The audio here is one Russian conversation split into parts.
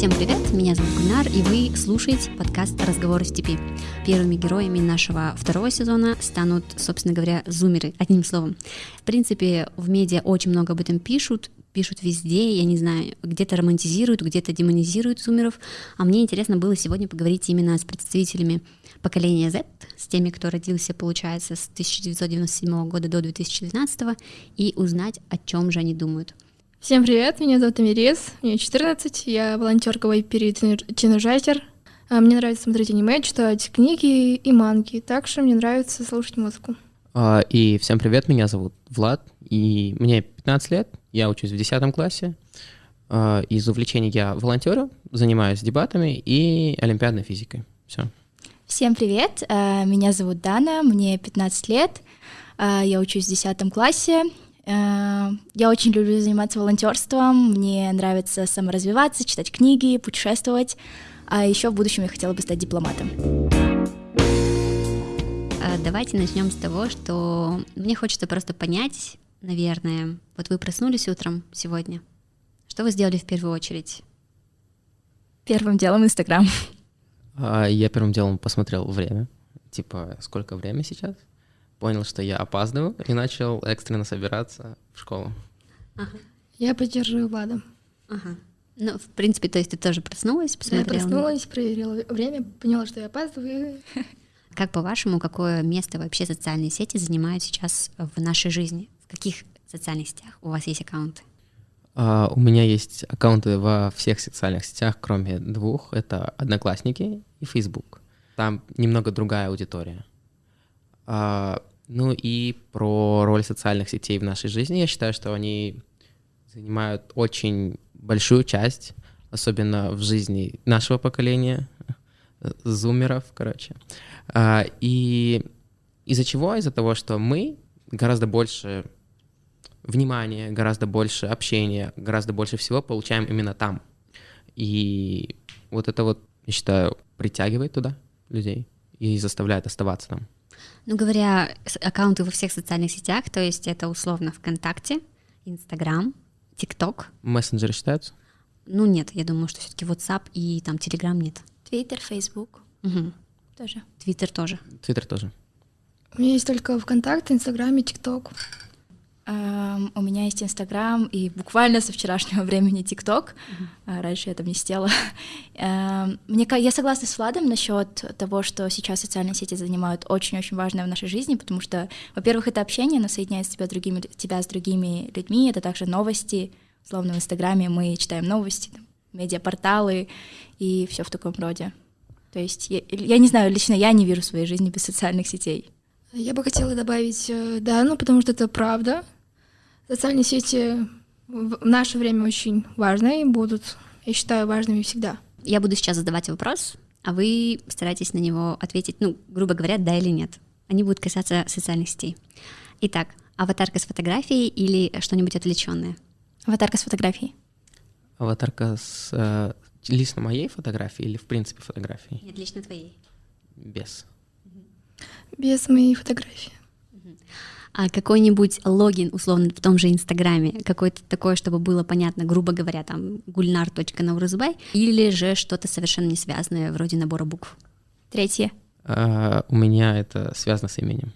Всем привет, меня зовут Гульнар, и вы слушаете подкаст «Разговоры в степи». Первыми героями нашего второго сезона станут, собственно говоря, зумеры, одним словом. В принципе, в медиа очень много об этом пишут, пишут везде, я не знаю, где-то романтизируют, где-то демонизируют зумеров, а мне интересно было сегодня поговорить именно с представителями поколения Z, с теми, кто родился, получается, с 1997 года до 2012, и узнать, о чем же они думают. Всем привет, меня зовут Амирис, мне 14, я волонтер Кавайпери Тинужайтер. А, мне нравится смотреть аниме, читать книги и манги, также мне нравится слушать музыку. А, и всем привет, меня зовут Влад, и мне 15 лет, я учусь в 10 классе. А, из увлечений я волонтерю, занимаюсь дебатами и олимпиадной физикой. Все. Всем привет, меня зовут Дана, мне 15 лет, я учусь в 10 классе, я очень люблю заниматься волонтерством, мне нравится саморазвиваться, читать книги, путешествовать, а еще в будущем я хотела бы стать дипломатом. Э, давайте начнем с того, что мне хочется просто понять, наверное, вот вы проснулись утром сегодня, что вы сделали в первую очередь? Первым делом Инстаграм. А, я первым делом посмотрел время, типа сколько время сейчас, понял, что я опаздываю, и начал экстренно собираться в школу. Ага. Я поддерживаю Влада. Ага. Ну, в принципе, то есть ты тоже проснулась, посмотрела? Я проснулась, проверила время, поняла, что я опаздываю. Как по-вашему, какое место вообще социальные сети занимают сейчас в нашей жизни? В каких социальных сетях у вас есть аккаунты? Uh, у меня есть аккаунты во всех социальных сетях, кроме двух. Это Одноклассники и Facebook. Там немного другая аудитория. Uh, ну и про роль социальных сетей в нашей жизни. Я считаю, что они занимают очень большую часть, особенно в жизни нашего поколения, зумеров, короче. А, и из-за чего? Из-за того, что мы гораздо больше внимания, гораздо больше общения, гораздо больше всего получаем именно там. И вот это вот, я считаю, притягивает туда людей и заставляет оставаться там. Ну, говоря, аккаунты во всех социальных сетях, то есть это условно ВКонтакте, Инстаграм, ТикТок. Мессенджеры считаются? Ну, нет, я думаю, что все-таки WhatsApp и там Telegram нет. Твиттер, Facebook. Угу. Тоже. Твиттер тоже. Твиттер тоже. У меня есть только ВКонтакте, Инстаграм и ТикТок. Um, у меня есть Инстаграм и буквально со вчерашнего времени ТикТок. Uh-huh. Раньше я там не сидела. Uh, мне, я согласна с Владом насчет того, что сейчас социальные сети занимают очень-очень важное в нашей жизни, потому что, во-первых, это общение, оно соединяет тебя, другими, тебя с другими людьми, это также новости. Словно в Инстаграме мы читаем новости, там, медиапорталы и все в таком роде. То есть я, я не знаю, лично я не вижу своей жизни без социальных сетей. Я бы хотела добавить э, да, ну потому что это правда. Социальные сети в наше время очень важны и будут, я считаю, важными всегда. Я буду сейчас задавать вопрос, а вы старайтесь на него ответить, ну, грубо говоря, да или нет. Они будут касаться социальных сетей. Итак, аватарка с фотографией или что-нибудь отвлеченное? Аватарка с фотографией. Аватарка с э, лично моей фотографией или в принципе фотографией? Нет, лично твоей. Без без моей фотографии. А какой-нибудь логин, условно, в том же Инстаграме, какой-то такой, чтобы было понятно, грубо говоря, там gulnar.nauruzbay, или же что-то совершенно не связанное, вроде набора букв? Третье. А, у меня это связано с именем.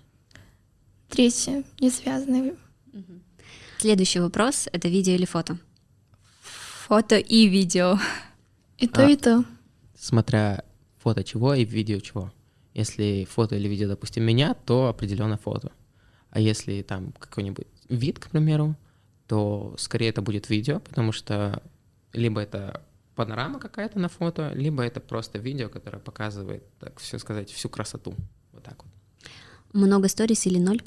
Третье, не связанное. Следующий вопрос — это видео или фото? Фото и видео. И то, а, и то. Смотря фото чего и видео чего. Если фото или видео, допустим, меня, то определенно фото. А если там какой-нибудь вид, к примеру, то скорее это будет видео, потому что либо это панорама какая-то на фото, либо это просто видео, которое показывает, так все сказать, всю красоту. Вот так вот. Много сторис или ноль?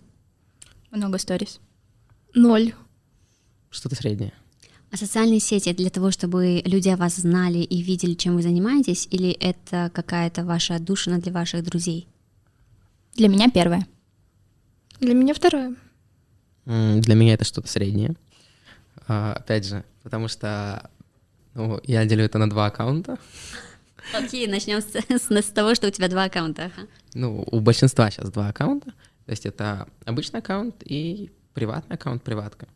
Много сторис. Ноль. Что-то среднее. А социальные сети для того, чтобы люди о вас знали и видели, чем вы занимаетесь, или это какая-то ваша отдушина для ваших друзей? Для меня первое. Для меня второе. Для меня это что-то среднее. А, опять же, потому что ну, я делю это на два аккаунта. Окей, начнем с, с, с того, что у тебя два аккаунта. Ну, у большинства сейчас два аккаунта. То есть это обычный аккаунт и приватный аккаунт, приватка.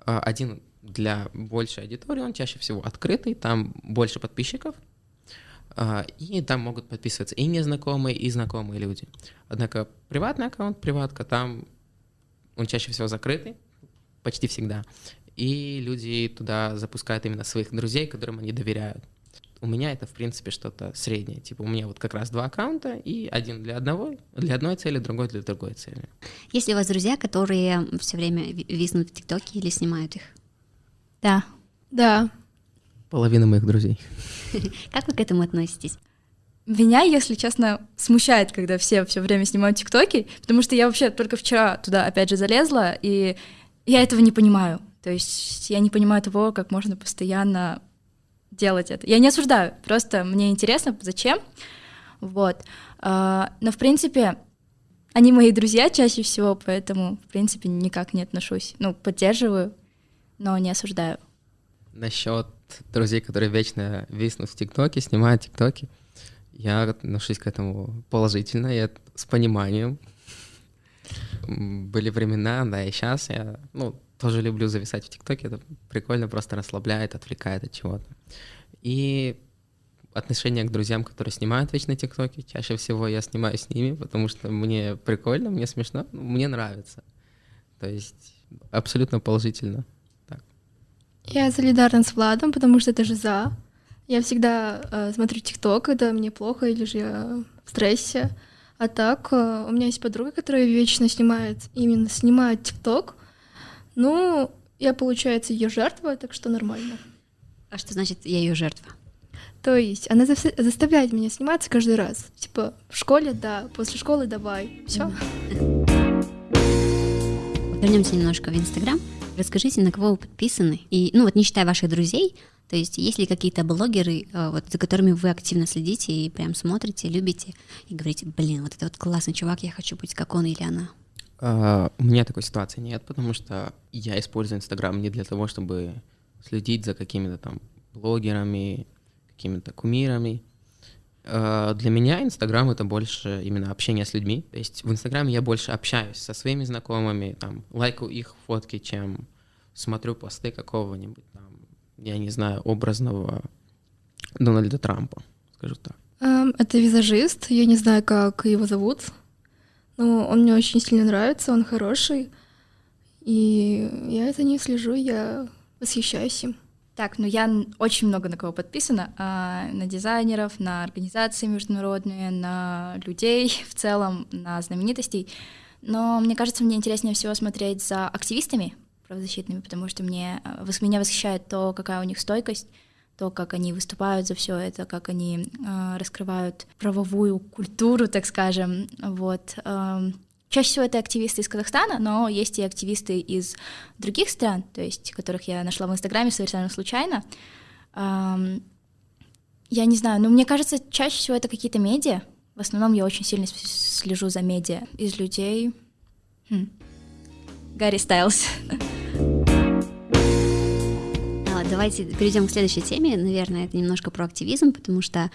А, один для большей аудитории он чаще всего открытый, там больше подписчиков, и там могут подписываться и незнакомые, и знакомые люди. Однако приватный аккаунт, приватка, там он чаще всего закрытый, почти всегда. И люди туда запускают именно своих друзей, которым они доверяют. У меня это, в принципе, что-то среднее. Типа у меня вот как раз два аккаунта, и один для одного, для одной цели, другой для другой цели. Есть ли у вас друзья, которые все время виснут в ТикТоке или снимают их? Да. Да. Половина моих друзей. Как вы к этому относитесь? Меня, если честно, смущает, когда все все время снимают тиктоки, потому что я вообще только вчера туда опять же залезла, и я этого не понимаю. То есть я не понимаю того, как можно постоянно делать это. Я не осуждаю, просто мне интересно, зачем. Вот. А, но, в принципе, они мои друзья чаще всего, поэтому, в принципе, никак не отношусь. Ну, поддерживаю, но не осуждаю. Насчет друзей, которые вечно виснут в ТикТоке, снимают ТикТоки, я отношусь к этому положительно, я с пониманием. Были времена, да, и сейчас я, ну, тоже люблю зависать в ТикТоке, это прикольно, просто расслабляет, отвлекает от чего-то. И отношение к друзьям, которые снимают вечно ТикТоки, чаще всего я снимаю с ними, потому что мне прикольно, мне смешно, мне нравится. То есть абсолютно положительно. Я солидарна с Владом, потому что это же за. Я всегда э, смотрю ТикТок, когда мне плохо или же я в стрессе. А так, э, у меня есть подруга, которая вечно снимает, именно снимает ТикТок, ну, я, получается, ее жертва, так что нормально. А что значит я ее жертва? То есть она заставляет меня сниматься каждый раз. Типа в школе, да, после школы давай. Все. Вернемся немножко в Инстаграм. Расскажите, на кого вы подписаны? И, ну вот не считая ваших друзей, то есть есть ли какие-то блогеры, э, вот, за которыми вы активно следите и прям смотрите, любите, и говорите, блин, вот это вот классный чувак, я хочу быть как он или она? Uh, у меня такой ситуации нет, потому что я использую Инстаграм не для того, чтобы следить за какими-то там блогерами, какими-то кумирами. Uh, для меня Инстаграм это больше именно общение с людьми. То есть в Инстаграме я больше общаюсь со своими знакомыми, там, лайкаю их фотки, чем смотрю посты какого-нибудь там, я не знаю, образного Дональда Трампа, скажу так. Um, это визажист, я не знаю, как его зовут. Ну, он мне очень сильно нравится, он хороший. И я за ним слежу, я восхищаюсь им. Так, ну я очень много на кого подписана, а, на дизайнеров, на организации международные, на людей в целом, на знаменитостей. Но мне кажется, мне интереснее всего смотреть за активистами правозащитными, потому что мне, а, меня восхищает то, какая у них стойкость, то, как они выступают за все это, как они э, раскрывают правовую культуру, так скажем. Вот. Э, чаще всего это активисты из Казахстана, но есть и активисты из других стран, то есть которых я нашла в Инстаграме совершенно случайно. Я не знаю, но мне кажется, чаще всего это какие-то медиа. В основном я очень сильно слежу за медиа. Из людей... Хм. Гарри Стайлз. давайте перейдем к следующей теме. Наверное, это немножко про активизм, потому что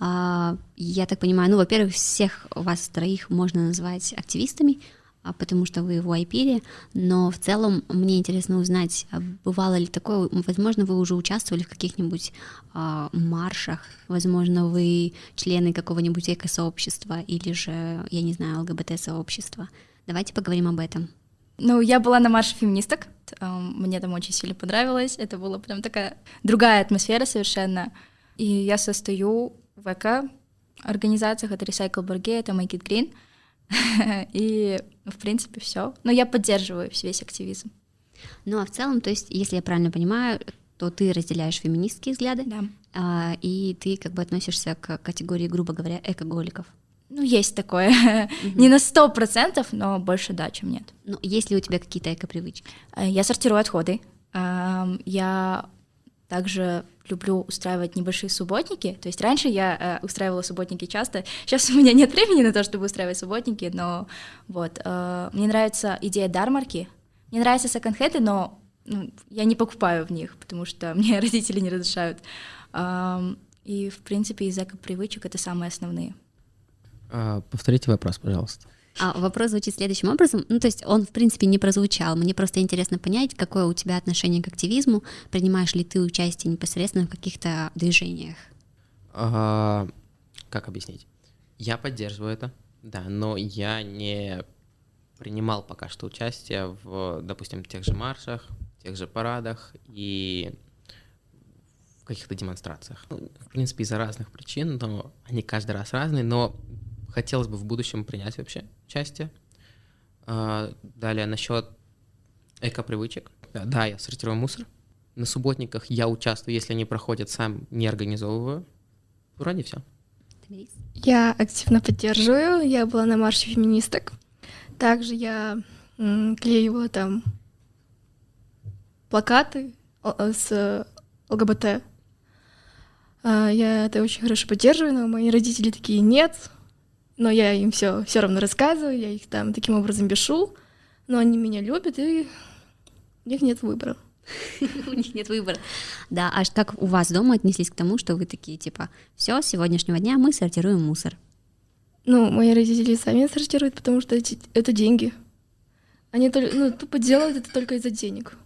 я так понимаю, ну, во-первых, всех вас троих можно назвать активистами, а, потому что вы в Айпире, но в целом мне интересно узнать, а, бывало ли такое, возможно, вы уже участвовали в каких-нибудь маршах, возможно, вы члены какого-нибудь эко-сообщества или же, я не знаю, ЛГБТ-сообщества. Давайте поговорим об этом. Ну, я была на марше феминисток, мне там очень сильно понравилось, это была прям такая другая атмосфера совершенно. И я состою в эко организациях, это Recycle Burger, это Make It Green, и, в принципе, все. Но я поддерживаю весь активизм. Ну, а в целом, то есть, если я правильно понимаю, то ты разделяешь феминистские взгляды, да. а, и ты как бы относишься к категории, грубо говоря, экоголиков. Ну, есть такое. Mm-hmm. Не на сто процентов, но больше да, чем нет. Ну, есть ли у тебя какие-то эко-привычки? Э, я сортирую отходы. Я также люблю устраивать небольшие субботники. То есть раньше я э, устраивала субботники часто. Сейчас у меня нет времени на то, чтобы устраивать субботники, но вот. Э, мне нравится идея дармарки. Мне нравятся секонд-хенды, но ну, я не покупаю в них, потому что мне родители не разрешают. И, в принципе, из эко-привычек это самые основные. А, повторите вопрос, пожалуйста. А вопрос звучит следующим образом. Ну, то есть он, в принципе, не прозвучал. Мне просто интересно понять, какое у тебя отношение к активизму. Принимаешь ли ты участие непосредственно в каких-то движениях? А, как объяснить? Я поддерживаю это, да, но я не принимал пока что участие в, допустим, тех же маршах, тех же парадах и каких-то демонстрациях. В принципе, из-за разных причин, но они каждый раз разные, но хотелось бы в будущем принять вообще участие. А, далее, насчет эко-привычек. Да, я сортирую мусор. На субботниках я участвую, если они проходят, сам не организовываю. Вроде все. Я активно поддерживаю. Я была на марше феминисток. Также я м, клеивала там плакаты с ЛГБТ. А, я это очень хорошо поддерживаю, но мои родители такие нет. Но я им все все равно рассказываю, я их там таким образом бешу, но они меня любят, и у них нет выбора. У них нет выбора. Да, а как у вас дома отнеслись к тому, что вы такие, типа, все, с сегодняшнего дня мы сортируем мусор? Ну, мои родители сами сортируют, потому что эти, это деньги. Они только, ну, тупо делают это только из-за денег.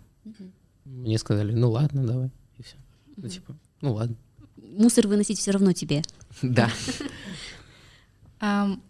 Мне сказали, ну ладно, давай, и все. Ну, типа, ну ладно. Мусор выносить все равно тебе. Да.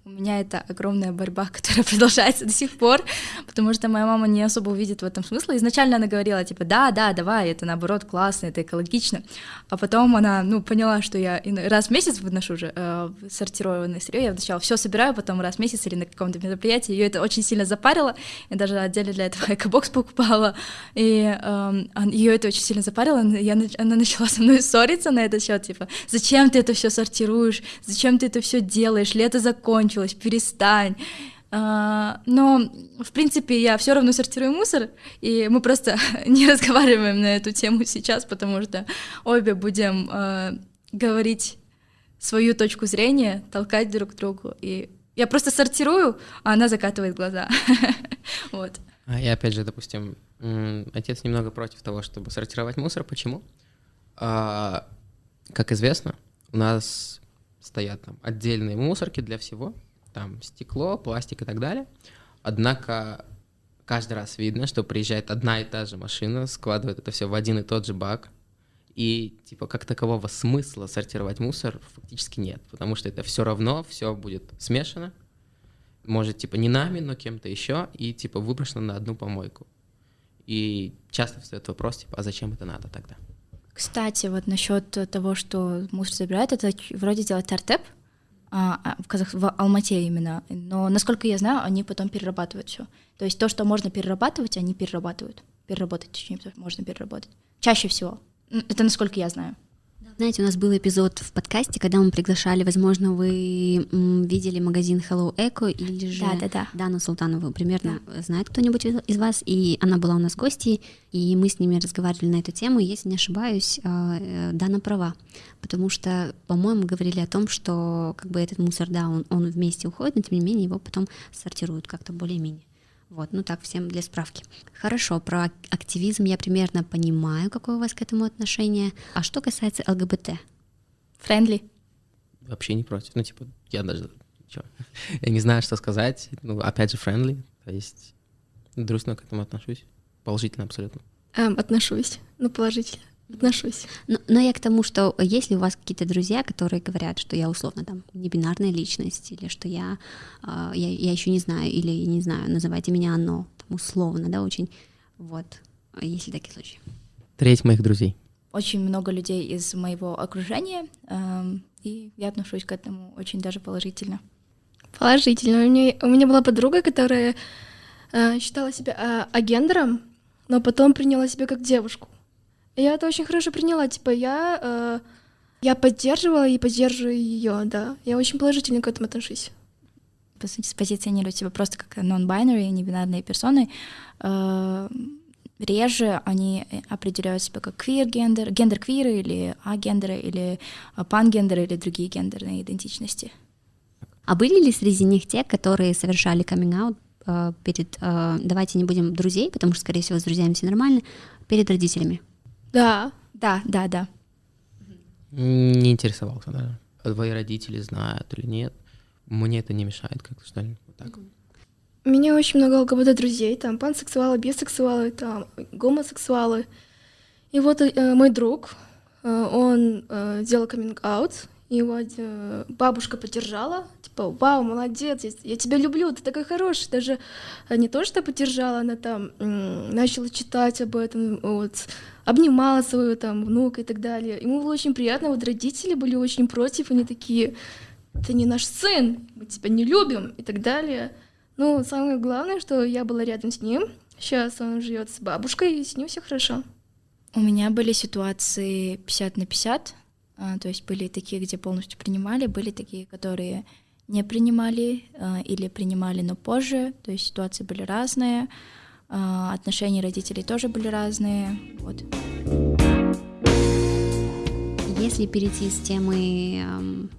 У меня это огромная борьба, которая продолжается до сих пор, потому что моя мама не особо увидит в этом смысл. Изначально она говорила, типа, да, да, давай, это наоборот классно, это экологично. А потом она, ну, поняла, что я раз в месяц выношу уже э, сортированное сырье, я сначала все собираю, потом раз в месяц или на каком-то мероприятии. Ее это очень сильно запарило. Я даже отдельно для этого экобокс покупала. И э, ее это очень сильно запарило. Я, она начала со мной ссориться на этот счет, типа, зачем ты это все сортируешь, зачем ты это все делаешь, лето закончилось, перестань. Uh, но, в принципе, я все равно сортирую мусор, и мы просто не разговариваем на эту тему сейчас, потому что обе будем uh, говорить свою точку зрения, толкать друг другу. И я просто сортирую, а она закатывает глаза. вот. А и опять же, допустим, отец немного против того, чтобы сортировать мусор. Почему? А, как известно, у нас стоят там отдельные мусорки для всего, там стекло, пластик и так далее. Однако каждый раз видно, что приезжает одна и та же машина, складывает это все в один и тот же бак, и типа как такового смысла сортировать мусор фактически нет, потому что это все равно, все будет смешано, может типа не нами, но кем-то еще, и типа выброшено на одну помойку. И часто встает вопрос, типа, а зачем это надо тогда? Кстати, вот насчет того, что мусор забирает, это вроде делает Тартеп а, а, в, Казах... в Алмате именно. Но, насколько я знаю, они потом перерабатывают все. То есть то, что можно перерабатывать, они перерабатывают. Переработать, точнее, можно переработать. Чаще всего. Это насколько я знаю. Знаете, у нас был эпизод в подкасте, когда мы приглашали, возможно, вы видели магазин Hello Eco или же да, да, да. Дану Султанову, примерно да. знает кто-нибудь из вас, и она была у нас гостьей, и мы с ними разговаривали на эту тему, и, если не ошибаюсь, а, э, Дана права, потому что, по-моему, говорили о том, что как бы этот мусор, да, он, он вместе уходит, но тем не менее его потом сортируют как-то более-менее. Вот, ну так, всем для справки. Хорошо, про активизм я примерно понимаю, какое у вас к этому отношение. А что касается ЛГБТ? Friendly? Вообще не против. Ну, типа, я даже... Чё? Я не знаю, что сказать. Ну, опять же, friendly. То есть дружно к этому отношусь. Положительно абсолютно. Эм, отношусь. Ну, положительно отношусь. Но, но я к тому, что если у вас какие-то друзья, которые говорят, что я условно там не бинарная личность, или что я, э, я, я еще не знаю, или я не знаю, называйте меня оно, там, условно, да, очень, вот, если такие случаи. Треть моих друзей. Очень много людей из моего окружения, э, и я отношусь к этому очень даже положительно. Положительно. У меня, у меня была подруга, которая э, считала себя э, агендером, но потом приняла себя как девушку. Я это очень хорошо приняла. Типа, я, э, я поддерживала и поддерживаю ее, да. Я очень положительно к этому отношусь. По сути, позиционировать себя просто как non-binary, небинарные персоны. Э, реже они определяют себя как квир-гендер, гендер-квиры или агендеры, или пангендеры, или другие гендерные идентичности. А были ли среди них те, которые совершали каминг-аут э, перед, э, давайте не будем друзей, потому что, скорее всего, с друзьями все нормально, перед родителями? Да. Да, да, да. Не интересовался, да. Твои родители знают или нет. Мне это не мешает как-то, что ли, вот так. У меня очень много ЛГБТ-друзей, там пансексуалы, бисексуалы, там гомосексуалы. И вот э, мой друг, э, он э, сделал каминг-аут, его э, бабушка поддержала, типа, вау, молодец, я, я тебя люблю, ты такой хороший. Даже э, не то, что поддержала, она там э, начала читать об этом, вот, обнимала своего там внука и так далее. Ему было очень приятно, вот родители были очень против, они такие, ты не наш сын, мы тебя не любим и так далее. Ну, самое главное, что я была рядом с ним. Сейчас он живет с бабушкой, и с ним все хорошо. У меня были ситуации 50 на 50, а, то есть были такие, где полностью принимали, были такие, которые не принимали а, или принимали, но позже, то есть ситуации были разные, отношения родителей тоже были разные, вот. Если перейти с темы эм,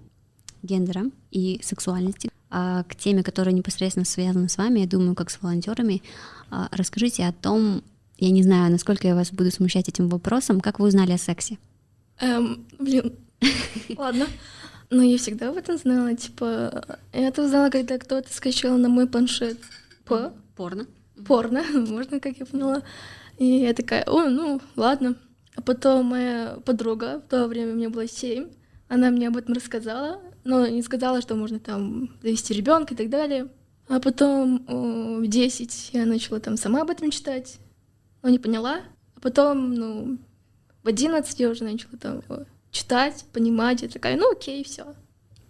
гендера и сексуальности а, к теме, которая непосредственно связана с вами, я думаю, как с волонтерами. А, расскажите о том, я не знаю, насколько я вас буду смущать этим вопросом, как вы узнали о сексе? Эм, блин, ладно. Но я всегда об этом знала, типа, я это узнала, когда кто-то скачал на мой планшет по порно. Порно, можно, как я поняла. И я такая, о, ну, ладно. А потом моя подруга, в то время мне было семь, она мне об этом рассказала, но не сказала, что можно там завести ребенка и так далее. А потом о, в 10 я начала там сама об этом читать, но не поняла. А потом, ну, в 11 я уже начала там читать, понимать, и такая, ну окей, все.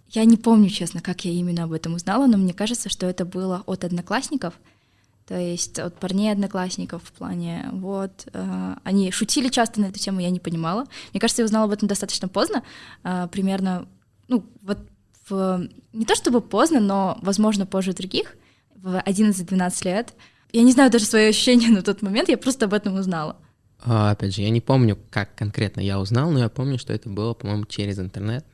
Я не помню, честно, как я именно об этом узнала, но мне кажется, что это было от одноклассников, то есть от парней одноклассников в плане, вот, э, они шутили часто на эту тему, я не понимала. Мне кажется, я узнала об этом достаточно поздно, э, примерно, ну, вот в, не то чтобы поздно, но, возможно, позже других, в 11-12 лет. Я не знаю даже свои ощущения на тот момент, я просто об этом узнала. А, опять же, я не помню, как конкретно я узнал, но я помню, что это было, по-моему, через интернет.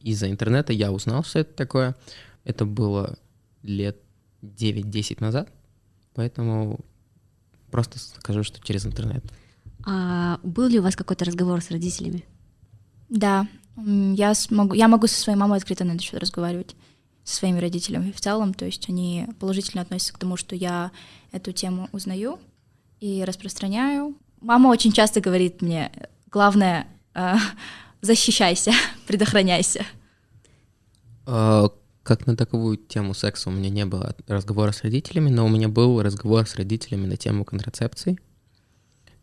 Из-за интернета я узнал, что это такое. Это было лет 9-10 назад. Поэтому просто скажу, что через интернет. А был ли у вас какой-то разговор с родителями? Да, я смогу, я могу со своей мамой открыто на этот счет разговаривать, со своими родителями в целом, то есть они положительно относятся к тому, что я эту тему узнаю и распространяю. Мама очень часто говорит мне, главное, э, защищайся, предохраняйся. А, как на таковую тему секса у меня не было разговора с родителями, но у меня был разговор с родителями на тему контрацепции,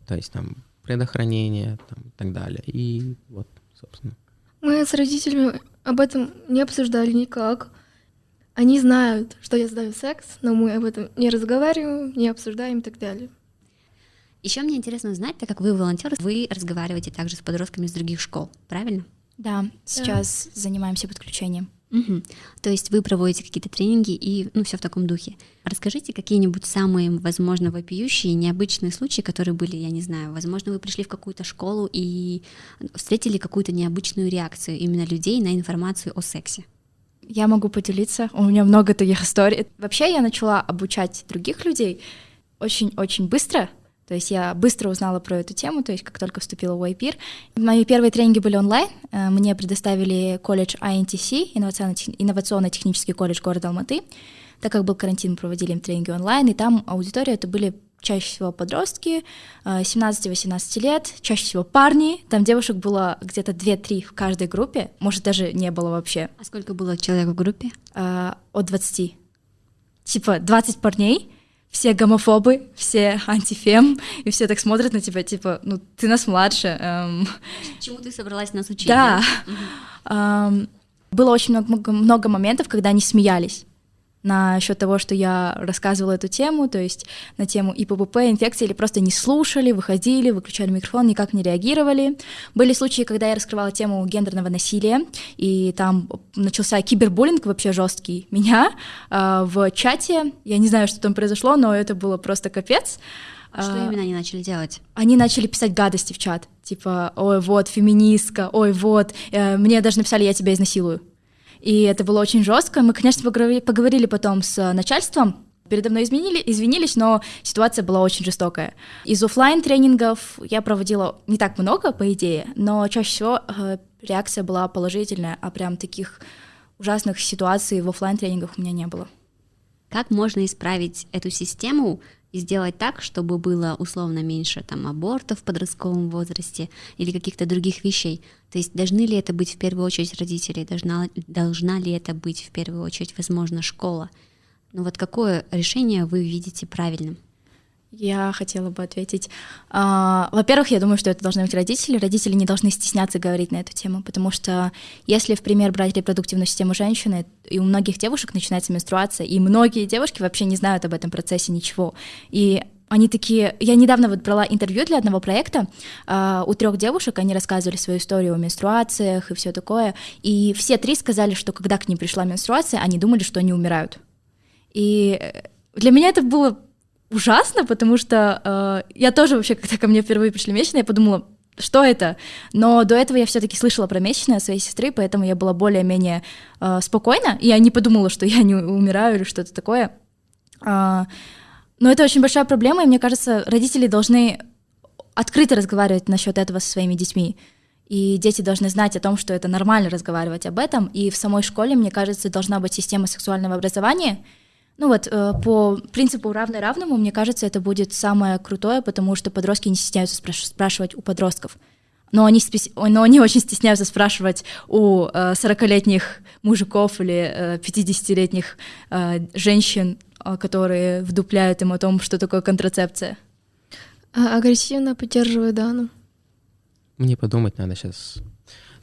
то есть там предохранение там, и так далее. И вот, собственно. Мы с родителями об этом не обсуждали никак. Они знают, что я сдаю секс, но мы об этом не разговариваем, не обсуждаем и так далее. Еще мне интересно узнать, так как вы волонтер, вы разговариваете также с подростками из других школ, правильно? Да, сейчас да. занимаемся подключением. Угу. То есть вы проводите какие-то тренинги и, ну, все в таком духе. Расскажите какие-нибудь самые, возможно, вопиющие, необычные случаи, которые были, я не знаю, возможно, вы пришли в какую-то школу и встретили какую-то необычную реакцию именно людей на информацию о сексе. Я могу поделиться, у меня много таких историй. Вообще я начала обучать других людей очень-очень быстро, то есть я быстро узнала про эту тему, то есть как только вступила в YPIR. Мои первые тренинги были онлайн. Э, мне предоставили колледж INTC, инновационно-технический колледж города Алматы. Так как был карантин, мы проводили им тренинги онлайн, и там аудитория это были чаще всего подростки, 17-18 э, лет, чаще всего парни. Там девушек было где-то 2-3 в каждой группе, может, даже не было вообще. А сколько было человек в группе? Э, от 20. Типа 20 парней, все гомофобы, все антифем, и все так смотрят на тебя, типа, ну, ты нас младше. Эм... Чему ты собралась нас учить? Да. да? Эм, было очень много, много моментов, когда они смеялись на счет того, что я рассказывала эту тему, то есть на тему ИПП, инфекции, или просто не слушали, выходили, выключали микрофон, никак не реагировали. Были случаи, когда я раскрывала тему гендерного насилия, и там начался кибербуллинг вообще жесткий. Меня э, в чате, я не знаю, что там произошло, но это было просто капец. А что именно они начали делать? Они начали писать гадости в чат, типа, ой, вот, феминистка, ой, вот, э, мне даже написали, я тебя изнасилую. И это было очень жестко. Мы, конечно, поговорили, поговорили потом с начальством, передо мной изменили, извинились, но ситуация была очень жестокая. Из офлайн тренингов я проводила не так много, по идее, но чаще всего э, реакция была положительная, а прям таких ужасных ситуаций в офлайн тренингах у меня не было. Как можно исправить эту систему сделать так, чтобы было условно меньше там абортов в подростковом возрасте или каких-то других вещей. То есть должны ли это быть в первую очередь родители, должна, должна ли это быть в первую очередь, возможно, школа. Ну вот какое решение вы видите правильным? Я хотела бы ответить. А, во-первых, я думаю, что это должны быть родители. Родители не должны стесняться говорить на эту тему, потому что если, в пример, брать репродуктивную систему женщины, и у многих девушек начинается менструация, и многие девушки вообще не знают об этом процессе ничего. И они такие... Я недавно вот брала интервью для одного проекта. Uh, у трех девушек они рассказывали свою историю о менструациях и все такое. И все три сказали, что когда к ним пришла менструация, они думали, что они умирают. И для меня это было ужасно, потому что э, я тоже вообще, когда ко мне впервые пришли месячные, я подумала, что это? Но до этого я все-таки слышала про месячные от своей сестры, поэтому я была более-менее э, спокойна, и я не подумала, что я не умираю или что-то такое. Э, но это очень большая проблема, и мне кажется, родители должны открыто разговаривать насчет этого со своими детьми. И дети должны знать о том, что это нормально разговаривать об этом. И в самой школе, мне кажется, должна быть система сексуального образования, ну вот, э, по принципу равный равному, мне кажется, это будет самое крутое, потому что подростки не стесняются спрашивать у подростков. Но они, но они очень стесняются спрашивать у 40-летних э, мужиков или 50-летних э, женщин, которые вдупляют им о том, что такое контрацепция. А агрессивно поддерживаю Дану. Мне подумать надо сейчас.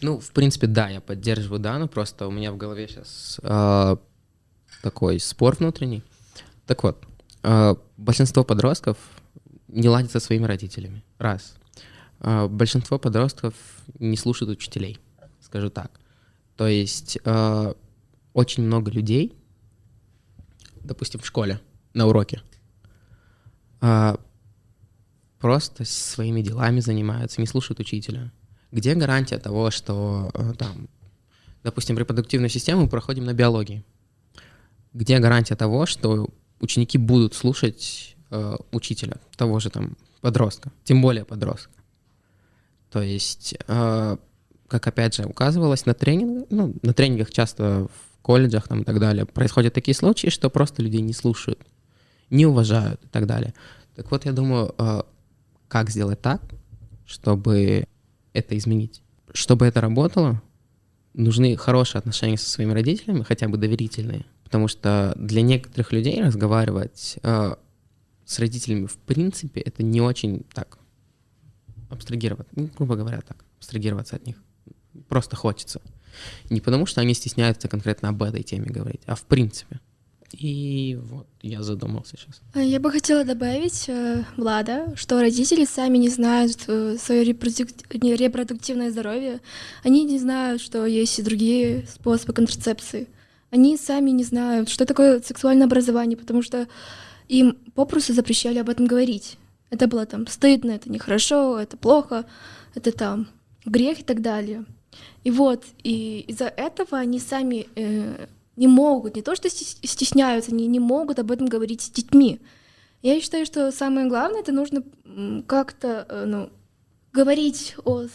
Ну, в принципе, да, я поддерживаю Дану, просто у меня в голове сейчас такой спор внутренний. Так вот, э, большинство подростков не ладят со своими родителями. Раз. Э, большинство подростков не слушают учителей, скажу так. То есть э, очень много людей, допустим, в школе, на уроке, просто своими делами занимаются, не слушают учителя. Где гарантия того, что там, допустим, репродуктивную систему проходим на биологии? Где гарантия того, что ученики будут слушать э, учителя, того же там подростка, тем более подростка. То есть, э, как опять же указывалось на тренингах, ну, на тренингах часто в колледжах там, и так далее, происходят такие случаи, что просто людей не слушают, не уважают и так далее. Так вот, я думаю, э, как сделать так, чтобы это изменить? Чтобы это работало, нужны хорошие отношения со своими родителями, хотя бы доверительные потому что для некоторых людей разговаривать э, с родителями в принципе это не очень так абстрагировать, ну, грубо говоря, так, абстрагироваться от них. Просто хочется. Не потому, что они стесняются конкретно об этой теме говорить, а в принципе. И вот я задумался сейчас. А я бы хотела добавить, э, Влада, что родители сами не знают э, свое репродук... репродуктивное здоровье. Они не знают, что есть и другие способы контрацепции они сами не знают, что такое сексуальное образование, потому что им попросту запрещали об этом говорить. Это было там стыдно, это нехорошо, это плохо, это там грех и так далее. И вот, и из-за этого они сами э, не могут, не то что стесняются, они не могут об этом говорить с детьми. Я считаю, что самое главное, это нужно как-то э, ну, говорить о,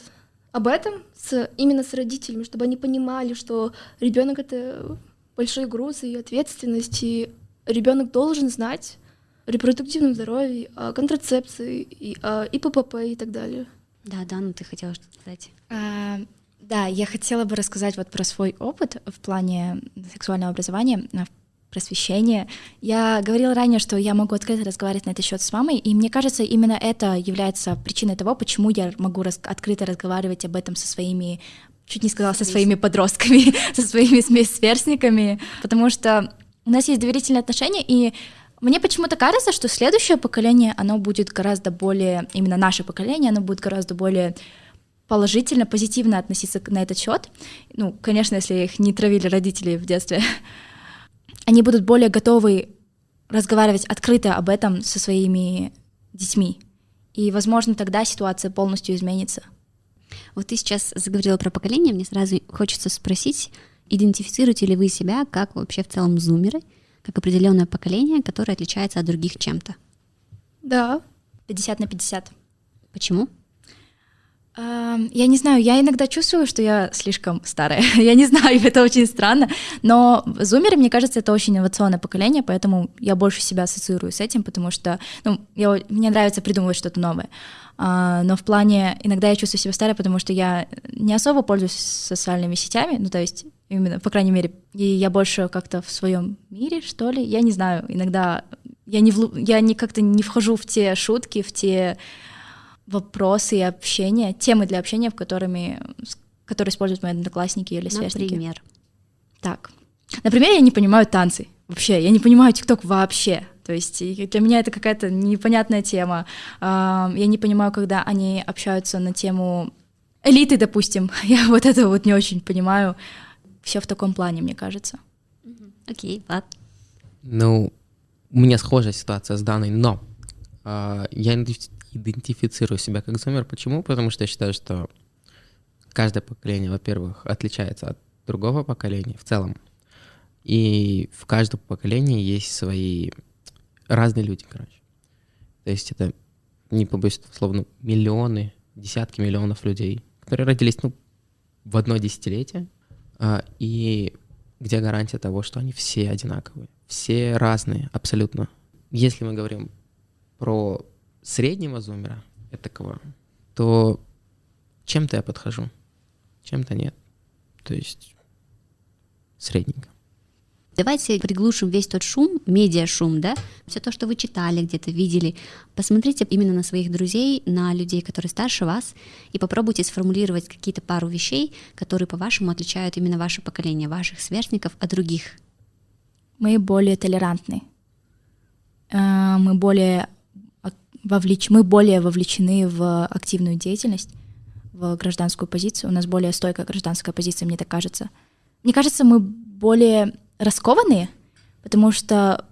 об этом с, именно с родителями, чтобы они понимали, что ребенок это большой груз и ответственность, и ребенок должен знать о репродуктивном здоровье, о контрацепции, и о ИППП и так далее. Да, да, ну ты хотела что-то сказать. А, да, я хотела бы рассказать вот про свой опыт в плане сексуального образования, а, просвещения. Я говорила ранее, что я могу открыто разговаривать на этот счет с мамой, и мне кажется, именно это является причиной того, почему я могу раз открыто разговаривать об этом со своими чуть не сказала, со своими подростками, со своими сверстниками, потому что у нас есть доверительные отношения, и мне почему-то кажется, что следующее поколение, оно будет гораздо более, именно наше поколение, оно будет гораздо более положительно, позитивно относиться на этот счет. Ну, конечно, если их не травили родители в детстве, они будут более готовы разговаривать открыто об этом со своими детьми. И, возможно, тогда ситуация полностью изменится. Вот ты сейчас заговорила про поколение, мне сразу хочется спросить, идентифицируете ли вы себя как вообще в целом зумеры, как определенное поколение, которое отличается от других чем-то? Да. 50 на 50. Почему? Я не знаю, я иногда чувствую, что я слишком старая. я не знаю, это очень странно. Но зумеры, мне кажется, это очень инновационное поколение, поэтому я больше себя ассоциирую с этим, потому что ну, я, мне нравится придумывать что-то новое. А, но в плане, иногда я чувствую себя старой, потому что я не особо пользуюсь социальными сетями, ну то есть именно, по крайней мере, и я больше как-то в своем мире, что ли, я не знаю, иногда я не, в, я не как-то не вхожу в те шутки, в те вопросы и общения, темы для общения, в которыми, которые используют мои одноклассники или сверстники. Например? Так. Например, я не понимаю танцы. Вообще, я не понимаю ТикТок вообще. То есть для меня это какая-то непонятная тема. Я не понимаю, когда они общаются на тему элиты, допустим. Я вот это вот не очень понимаю. Все в таком плане, мне кажется. Окей, okay, ладно. Ну, у меня схожая ситуация с данной, но э, я идентифицирую себя как зумер. Почему? Потому что я считаю, что каждое поколение, во-первых, отличается от другого поколения в целом. И в каждом поколении есть свои разные люди, короче. То есть это, не побоюсь словно миллионы, десятки миллионов людей, которые родились, ну, в одно десятилетие, а, и где гарантия того, что они все одинаковые, все разные, абсолютно. Если мы говорим про среднего зумера, этакого, то чем-то я подхожу, чем-то нет. То есть средненько. Давайте приглушим весь тот шум, медиа-шум, да, все то, что вы читали, где-то видели. Посмотрите именно на своих друзей, на людей, которые старше вас, и попробуйте сформулировать какие-то пару вещей, которые, по-вашему, отличают именно ваше поколение, ваших сверстников от других. Мы более толерантны. Э, мы более, вовлеч... мы более вовлечены в активную деятельность, в гражданскую позицию. У нас более стойкая гражданская позиция, мне так кажется. Мне кажется, мы более раскованные, потому что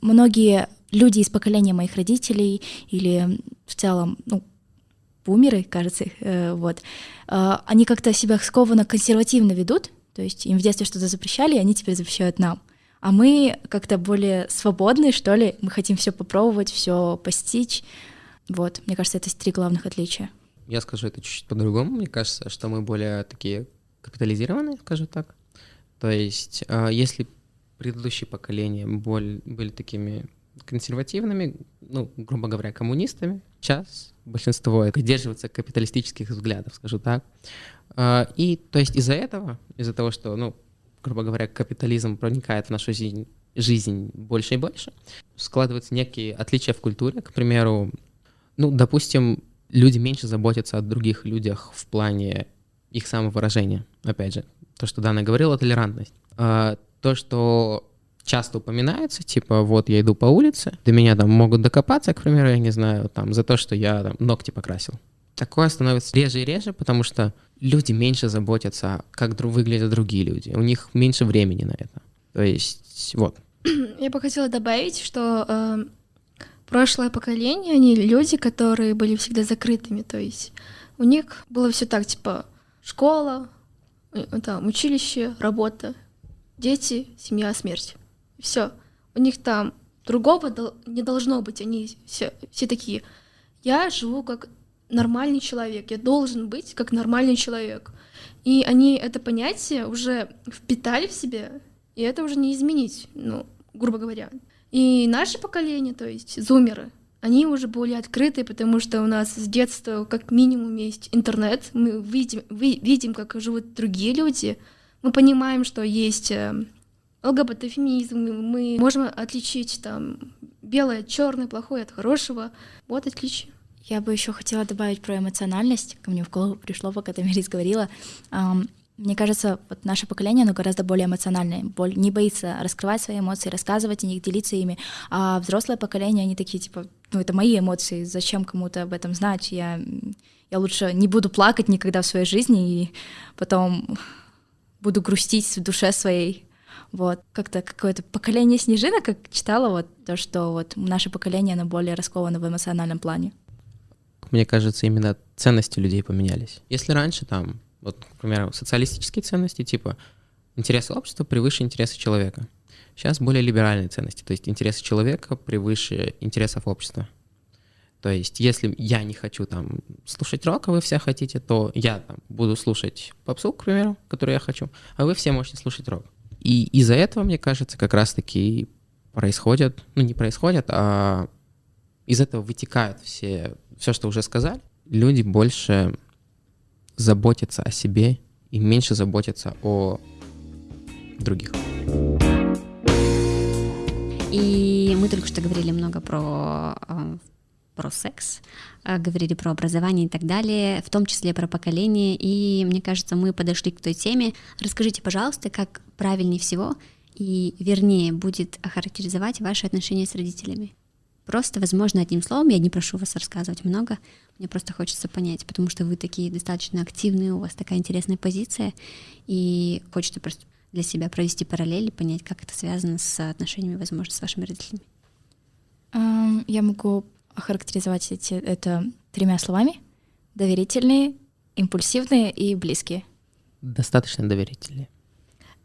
многие люди из поколения моих родителей или в целом, ну, бумеры, кажется, э, вот, э, они как-то себя скованно консервативно ведут, то есть им в детстве что-то запрещали, и они теперь запрещают нам. А мы как-то более свободные, что ли, мы хотим все попробовать, все постичь. Вот, мне кажется, это три главных отличия. Я скажу это чуть-чуть по-другому. Мне кажется, что мы более такие капитализированные, скажу так. То есть, а, если предыдущие поколения были такими консервативными, ну, грубо говоря, коммунистами, сейчас большинство придерживается капиталистических взглядов, скажу так. А, и то есть из-за этого, из-за того, что, ну, грубо говоря, капитализм проникает в нашу жизнь, жизнь больше и больше, складываются некие отличия в культуре. К примеру, ну, допустим, люди меньше заботятся о других людях в плане их самовыражения, опять же то, что Дана говорила, толерантность. А, то, что часто упоминается, типа, вот я иду по улице, до меня там могут докопаться, к примеру, я не знаю, там, за то, что я там, ногти покрасил. Такое становится реже и реже, потому что люди меньше заботятся, как выглядят другие люди. У них меньше времени на это. То есть, вот. Я бы хотела добавить, что э, прошлое поколение, они люди, которые были всегда закрытыми. То есть у них было все так, типа, школа, Э, там училище, работа, дети, семья, смерть. Все. У них там другого не должно быть. Они все, все такие. Я живу как нормальный человек. Я должен быть как нормальный человек. И они это понятие уже впитали в себе, и это уже не изменить, ну, грубо говоря. И наше поколение, то есть зумеры, они уже более открытые, потому что у нас с детства как минимум есть интернет, мы видим, вы, видим, как живут другие люди, мы понимаем, что есть э, ЛГБТ-феминизм, мы можем отличить там белое от черное, плохое от хорошего. Вот отличие. Я бы еще хотела добавить про эмоциональность. Ко мне в голову пришло, пока ты Мирис говорила. Мне кажется, вот наше поколение, оно гораздо более эмоциональное, не боится раскрывать свои эмоции, рассказывать о них, делиться ими. А взрослое поколение, они такие, типа, ну, это мои эмоции, зачем кому-то об этом знать? Я, я лучше не буду плакать никогда в своей жизни, и потом буду грустить в душе своей. Вот, как-то какое-то поколение снежинок, как читала, вот то, что вот наше поколение, оно более расковано в эмоциональном плане. Мне кажется, именно ценности людей поменялись. Если раньше там вот, к примеру, социалистические ценности, типа интересы общества превыше интересы человека. Сейчас более либеральные ценности, то есть интересы человека превыше интересов общества. То есть, если я не хочу там слушать рок, а вы все хотите, то я там буду слушать попсу, к примеру, которую я хочу, а вы все можете слушать рок. И из-за этого, мне кажется, как раз-таки происходят, ну не происходят, а из этого вытекают все, все, что уже сказали. Люди больше заботятся о себе и меньше заботятся о других. И мы только что говорили много про э, про секс, э, говорили про образование и так далее, в том числе про поколение. И мне кажется, мы подошли к той теме. Расскажите, пожалуйста, как правильнее всего и вернее будет охарактеризовать ваши отношения с родителями. Просто, возможно, одним словом, я не прошу вас рассказывать много, мне просто хочется понять, потому что вы такие достаточно активные, у вас такая интересная позиция, и хочется просто для себя провести параллель и понять, как это связано с отношениями, возможно, с вашими родителями. Я могу охарактеризовать эти, это тремя словами. Доверительные, импульсивные и близкие. Достаточно доверительные.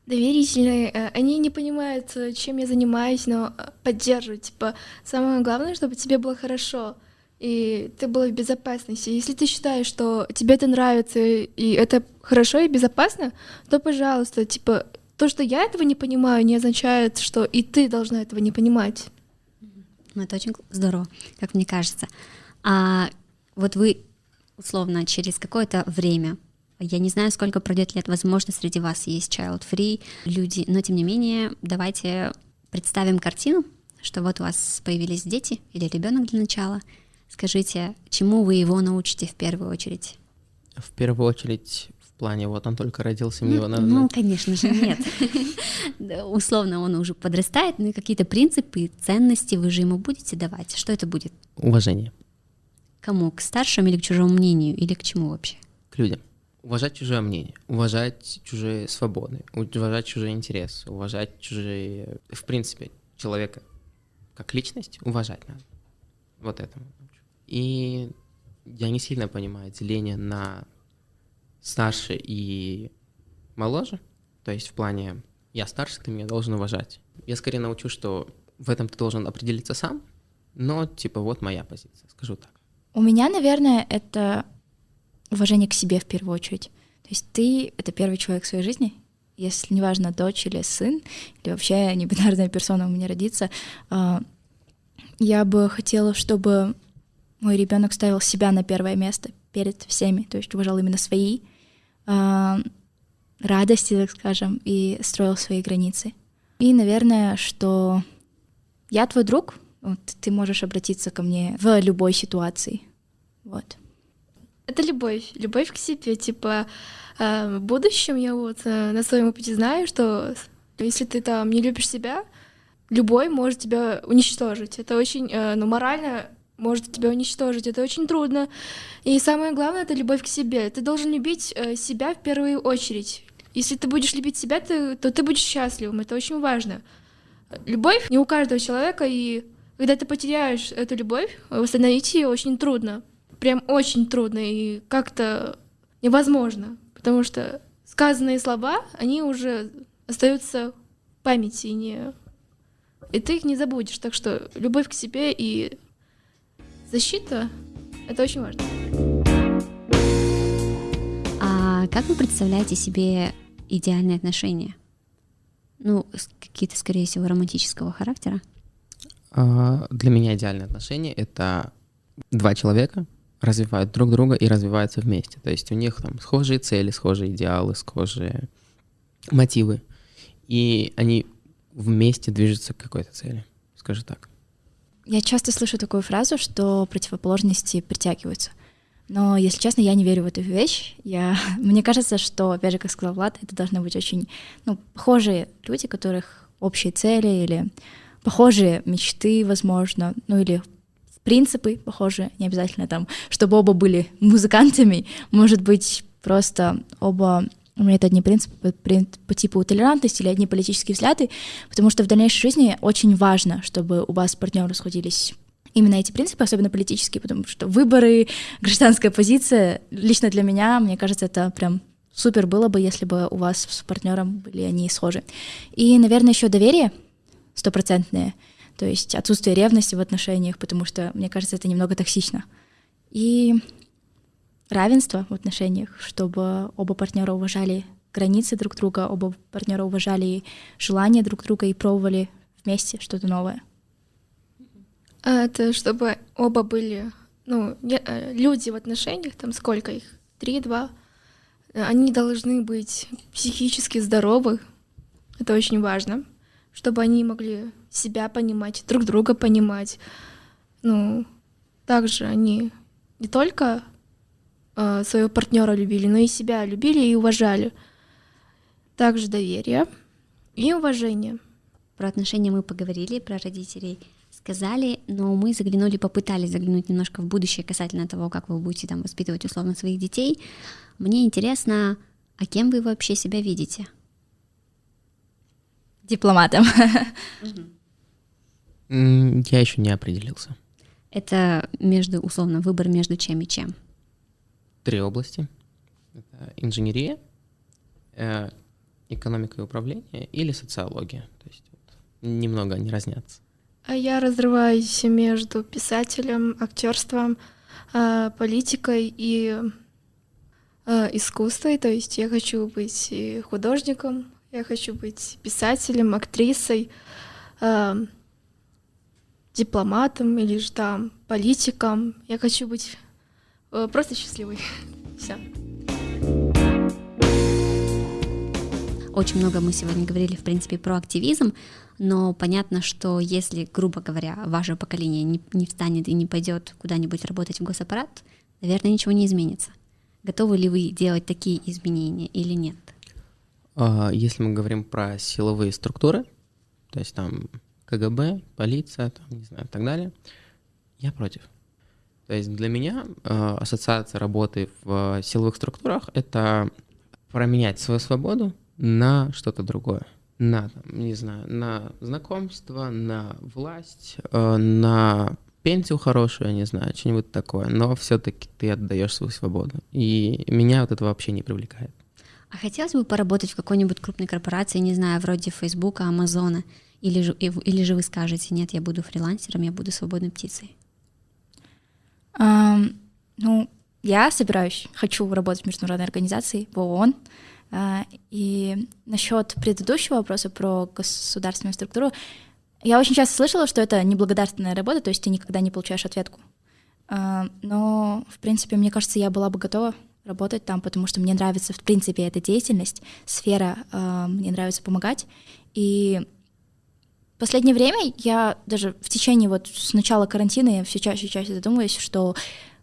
Доверительные, э, они не понимают, э, чем я занимаюсь, но э, поддерживают. Типа, самое главное, чтобы тебе было хорошо, и ты была в безопасности. Если ты считаешь, что тебе это нравится, и это хорошо и безопасно, то, пожалуйста, типа, то, что я этого не понимаю, не означает, что и ты должна этого не понимать. Ну, это очень здорово, как мне кажется. А вот вы, условно, через какое-то время, я не знаю, сколько пройдет лет, возможно, среди вас есть child-free люди, но тем не менее, давайте представим картину, что вот у вас появились дети или ребенок для начала. Скажите, чему вы его научите в первую очередь? В первую очередь плане, вот он только родился, мне ну, его надо... Ну, конечно же, нет. Условно, он уже подрастает, но какие-то принципы, ценности вы же ему будете давать. Что это будет? Уважение. Кому? К старшим или к чужому мнению? Или к чему вообще? К людям. Уважать чужое мнение, уважать чужие свободы, уважать чужие интересы, уважать чужие... В принципе, человека как личность уважать надо. Вот этому. И я не сильно понимаю деление на старше и моложе, то есть в плане я старше, ты меня должен уважать. Я скорее научу, что в этом ты должен определиться сам, но типа вот моя позиция, скажу так. У меня, наверное, это уважение к себе в первую очередь. То есть ты — это первый человек в своей жизни, если неважно, дочь или сын, или вообще небинарная персона у меня родится, а, я бы хотела, чтобы мой ребенок ставил себя на первое место перед всеми, то есть уважал именно свои э, радости, так скажем, и строил свои границы. И, наверное, что я твой друг, вот, ты можешь обратиться ко мне в любой ситуации. Вот. Это любовь, любовь к себе. Типа, э, в будущем я вот э, на своем опыте знаю, что если ты там не любишь себя, любой может тебя уничтожить. Это очень, э, ну, морально может тебя уничтожить. Это очень трудно. И самое главное — это любовь к себе. Ты должен любить себя в первую очередь. Если ты будешь любить себя, ты, то ты будешь счастливым. Это очень важно. Любовь не у каждого человека, и когда ты потеряешь эту любовь, восстановить ее очень трудно. Прям очень трудно и как-то невозможно. Потому что сказанные слова, они уже остаются в памяти, не... и ты их не забудешь. Так что любовь к себе и защита — это очень важно. А как вы представляете себе идеальные отношения? Ну, какие-то, скорее всего, романтического характера? А, для меня идеальные отношения — это два человека развивают друг друга и развиваются вместе. То есть у них там схожие цели, схожие идеалы, схожие мотивы. И они вместе движутся к какой-то цели, скажу так. Я часто слышу такую фразу, что противоположности притягиваются. Но, если честно, я не верю в эту вещь. Я... Мне кажется, что, опять же, как сказал Влад, это должны быть очень ну, похожие люди, у которых общие цели или похожие мечты, возможно, ну или принципы похожие, не обязательно там, чтобы оба были музыкантами, может быть, просто оба у меня это одни принципы по, типу толерантности или одни политические взгляды, потому что в дальнейшей жизни очень важно, чтобы у вас партнеры сходились именно эти принципы, особенно политические, потому что выборы, гражданская позиция, лично для меня, мне кажется, это прям супер было бы, если бы у вас с партнером были они схожи. И, наверное, еще доверие стопроцентное. То есть отсутствие ревности в отношениях, потому что, мне кажется, это немного токсично. И равенство в отношениях, чтобы оба партнера уважали границы друг друга, оба партнера уважали желания друг друга и пробовали вместе что-то новое. А это чтобы оба были, ну, э, люди в отношениях, там сколько их, три-два, они должны быть психически здоровы, это очень важно, чтобы они могли себя понимать, друг друга понимать. Ну, также они не только э, своего партнера любили, но и себя любили и уважали. Также доверие и уважение. Про отношения мы поговорили, про родителей сказали, но мы заглянули, попытались заглянуть немножко в будущее касательно того, как вы будете там воспитывать условно своих детей. Мне интересно, а кем вы вообще себя видите? Дипломатом. Я еще не определился. Это между, условно, выбор между чем и чем? Три области. Это инженерия, э, экономика и управление или социология. То есть вот, немного они разнятся. А я разрываюсь между писателем, актерством, э, политикой и э, искусством. То есть я хочу быть художником, я хочу быть писателем, актрисой, дипломатом или же там политиком. Я хочу быть э, просто счастливой. Все. Очень много мы сегодня говорили, в принципе, про активизм, но понятно, что если, грубо говоря, ваше поколение не, не встанет и не пойдет куда-нибудь работать в госаппарат, наверное, ничего не изменится. Готовы ли вы делать такие изменения или нет? А, если мы говорим про силовые структуры, то есть там КГБ, полиция, там, не знаю, и так далее, я против. То есть для меня э, ассоциация работы в силовых структурах — это променять свою свободу на что-то другое. На, там, не знаю, на знакомство, на власть, э, на пенсию хорошую, я не знаю, что-нибудь такое. Но все-таки ты отдаешь свою свободу. И меня вот это вообще не привлекает. А хотелось бы поработать в какой-нибудь крупной корпорации, не знаю, вроде Фейсбука, Амазона — или же, или же вы скажете, нет, я буду фрилансером, я буду свободной птицей? Um, ну, я собираюсь, хочу работать в международной организации, в ООН. Uh, и насчет предыдущего вопроса про государственную структуру, я очень часто слышала, что это неблагодарственная работа, то есть ты никогда не получаешь ответку. Uh, но, в принципе, мне кажется, я была бы готова работать там, потому что мне нравится, в принципе, эта деятельность, сфера, uh, мне нравится помогать. И последнее время я даже в течение вот с начала карантина я все чаще и чаще задумываюсь, что,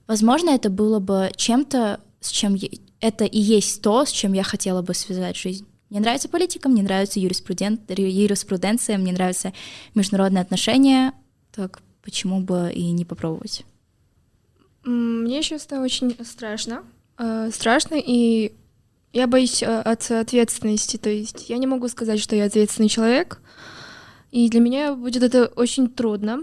возможно, это было бы чем-то, с чем я, это и есть то, с чем я хотела бы связать жизнь. Мне нравится политика, мне нравится юриспруден... юриспруденция, мне нравятся международные отношения, так почему бы и не попробовать? Мне сейчас это очень страшно. Э, страшно, и я боюсь э, от ответственности. То есть я не могу сказать, что я ответственный человек, и для меня будет это очень трудно.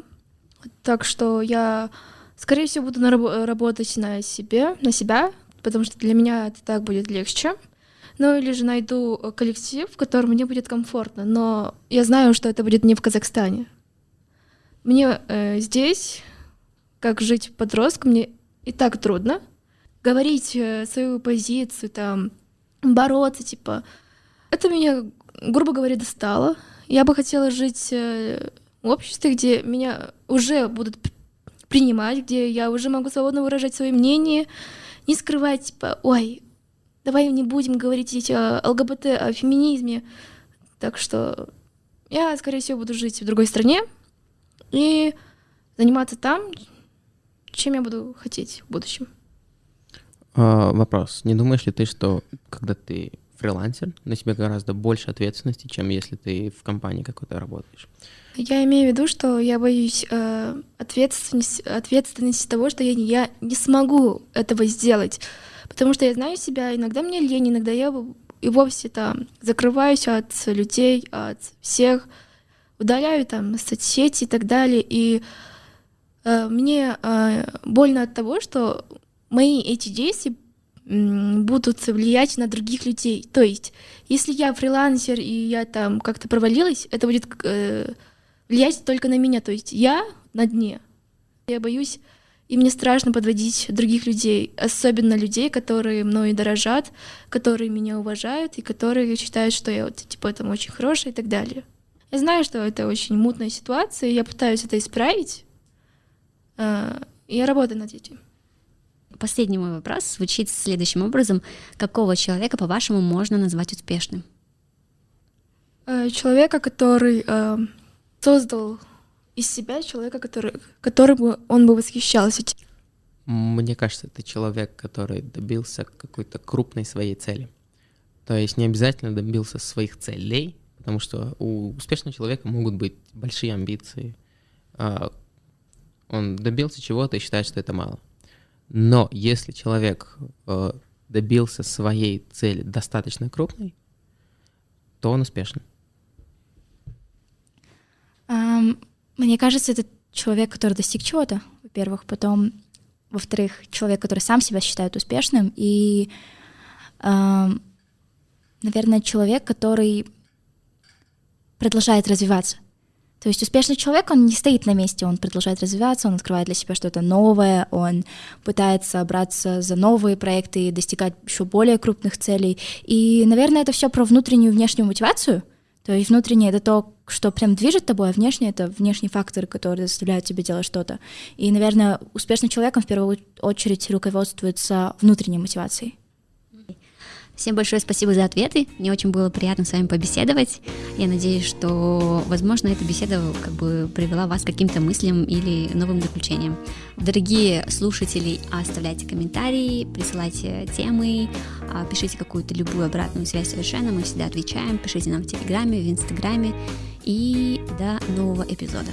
Так что я, скорее всего, буду нараб- работать на себе, на себя, потому что для меня это так будет легче. Ну или же найду коллектив, в котором мне будет комфортно. Но я знаю, что это будет не в Казахстане. Мне э, здесь, как жить подростком, мне и так трудно. Говорить э, свою позицию, там, бороться, типа, это меня, грубо говоря, достало. Я бы хотела жить э, в обществе, где меня уже будут принимать, где я уже могу свободно выражать свое мнение, не скрывать, типа, ой, давай не будем говорить о ЛГБТ, о феминизме. Так что я, скорее всего, буду жить в другой стране и заниматься там, чем я буду хотеть в будущем. А, вопрос. Не думаешь ли ты, что когда ты фрилансер, на себе гораздо больше ответственности, чем если ты в компании какой-то работаешь. Я имею в виду, что я боюсь э, ответственности, ответственности того, что я, я не смогу этого сделать. Потому что я знаю себя, иногда мне лень, иногда я и вовсе там закрываюсь от людей, от всех, удаляю там соцсети и так далее. И э, мне э, больно от того, что мои эти действия будут влиять на других людей. То есть, если я фрилансер и я там как-то провалилась, это будет э, влиять только на меня. То есть я на дне. Я боюсь, и мне страшно подводить других людей, особенно людей, которые мною дорожат, которые меня уважают и которые считают, что я вот типа там очень хорошая и так далее. Я знаю, что это очень мутная ситуация, и я пытаюсь это исправить. И я работаю над этим. Последний мой вопрос звучит следующим образом. Какого человека, по-вашему, можно назвать успешным? Э, человека, который э, создал из себя человека, который, который бы он бы восхищался. Мне кажется, это человек, который добился какой-то крупной своей цели. То есть не обязательно добился своих целей, потому что у успешного человека могут быть большие амбиции. А, он добился чего-то и считает, что это мало. Но если человек э, добился своей цели достаточно крупной, то он успешен. Um, мне кажется, это человек, который достиг чего-то, во-первых, потом, во-вторых, человек, который сам себя считает успешным, и, um, наверное, человек, который продолжает развиваться. То есть успешный человек, он не стоит на месте, он продолжает развиваться, он открывает для себя что-то новое, он пытается браться за новые проекты и достигать еще более крупных целей. И, наверное, это все про внутреннюю и внешнюю мотивацию. То есть внутреннее это то, что прям движет тобой, а внешнее это внешние факторы, которые заставляют тебя делать что-то. И, наверное, успешным человеком в первую очередь руководствуется внутренней мотивацией. Всем большое спасибо за ответы. Мне очень было приятно с вами побеседовать. Я надеюсь, что, возможно, эта беседа как бы привела вас к каким-то мыслям или новым заключениям. Дорогие слушатели, оставляйте комментарии, присылайте темы, а, пишите какую-то любую обратную связь совершенно. Мы всегда отвечаем. Пишите нам в Телеграме, в Инстаграме. И до нового эпизода.